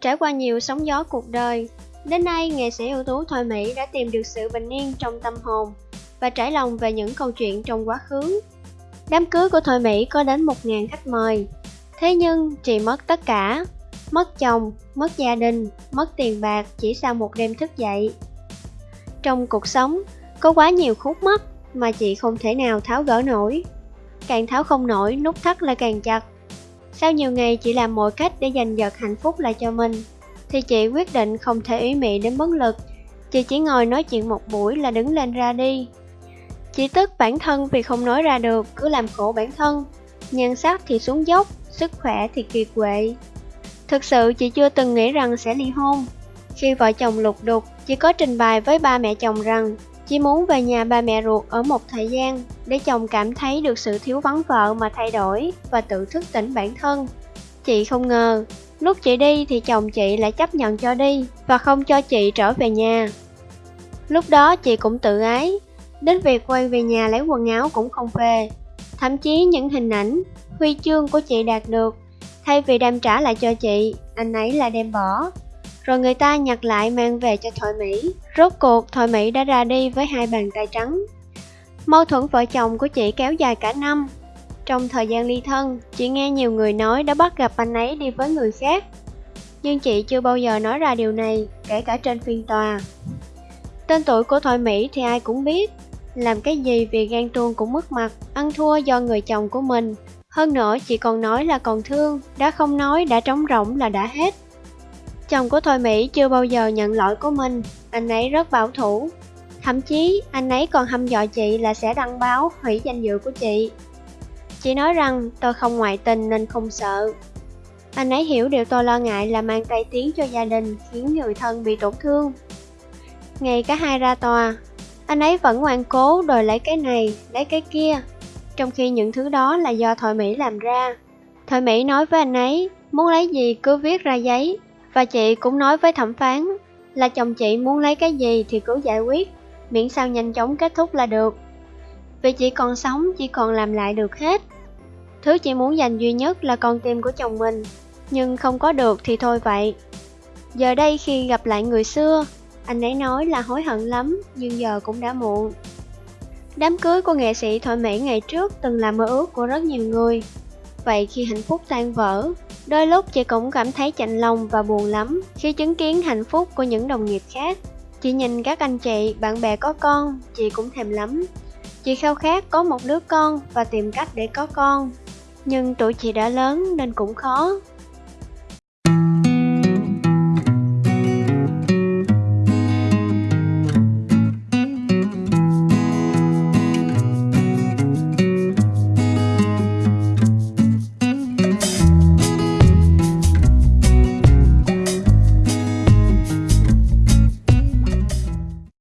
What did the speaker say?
Trải qua nhiều sóng gió cuộc đời, đến nay nghệ sĩ ưu tú Thoại Mỹ đã tìm được sự bình yên trong tâm hồn và trải lòng về những câu chuyện trong quá khứ. Đám cưới của Thoại Mỹ có đến 1.000 khách mời, thế nhưng chị mất tất cả, mất chồng, mất gia đình, mất tiền bạc chỉ sau một đêm thức dậy. Trong cuộc sống, có quá nhiều khúc mắc mà chị không thể nào tháo gỡ nổi. Càng tháo không nổi, nút thắt lại càng chặt. Sau nhiều ngày chị làm mọi cách để giành giật hạnh phúc lại cho mình, thì chị quyết định không thể ý mị đến bất lực. Chị chỉ ngồi nói chuyện một buổi là đứng lên ra đi. Chị tức bản thân vì không nói ra được, cứ làm khổ bản thân. Nhan sắc thì xuống dốc, sức khỏe thì kiệt quệ. Thực sự chị chưa từng nghĩ rằng sẽ ly hôn. Khi vợ chồng lục đục, chị có trình bày với ba mẹ chồng rằng chỉ muốn về nhà ba mẹ ruột ở một thời gian để chồng cảm thấy được sự thiếu vắng vợ mà thay đổi và tự thức tỉnh bản thân. Chị không ngờ, lúc chị đi thì chồng chị lại chấp nhận cho đi và không cho chị trở về nhà. Lúc đó chị cũng tự ái, đến việc quay về nhà lấy quần áo cũng không về. Thậm chí những hình ảnh, huy chương của chị đạt được, thay vì đem trả lại cho chị, anh ấy là đem bỏ rồi người ta nhặt lại mang về cho Thoại Mỹ. Rốt cuộc, Thoại Mỹ đã ra đi với hai bàn tay trắng. Mâu thuẫn vợ chồng của chị kéo dài cả năm. Trong thời gian ly thân, chị nghe nhiều người nói đã bắt gặp anh ấy đi với người khác. Nhưng chị chưa bao giờ nói ra điều này, kể cả trên phiên tòa. Tên tuổi của Thoại Mỹ thì ai cũng biết, làm cái gì vì gan tuông cũng mất mặt, ăn thua do người chồng của mình. Hơn nữa, chị còn nói là còn thương, đã không nói đã trống rỗng là đã hết. Chồng của Thôi Mỹ chưa bao giờ nhận lỗi của mình, anh ấy rất bảo thủ. Thậm chí, anh ấy còn hăm dọa chị là sẽ đăng báo hủy danh dự của chị. Chị nói rằng tôi không ngoại tình nên không sợ. Anh ấy hiểu điều tôi lo ngại là mang tay tiếng cho gia đình khiến người thân bị tổn thương. Ngày cả hai ra tòa, anh ấy vẫn ngoan cố đòi lấy cái này, lấy cái kia, trong khi những thứ đó là do Thoại Mỹ làm ra. Thoại Mỹ nói với anh ấy, muốn lấy gì cứ viết ra giấy, và chị cũng nói với thẩm phán là chồng chị muốn lấy cái gì thì cứ giải quyết, miễn sao nhanh chóng kết thúc là được. Vì chị còn sống, chỉ còn làm lại được hết. Thứ chị muốn dành duy nhất là con tim của chồng mình, nhưng không có được thì thôi vậy. Giờ đây khi gặp lại người xưa, anh ấy nói là hối hận lắm, nhưng giờ cũng đã muộn. Đám cưới của nghệ sĩ Thoại Mỹ ngày trước từng là mơ ước của rất nhiều người. Vậy khi hạnh phúc tan vỡ, Đôi lúc chị cũng cảm thấy chạnh lòng và buồn lắm khi chứng kiến hạnh phúc của những đồng nghiệp khác. Chị nhìn các anh chị, bạn bè có con, chị cũng thèm lắm. Chị khao khát có một đứa con và tìm cách để có con. Nhưng tuổi chị đã lớn nên cũng khó.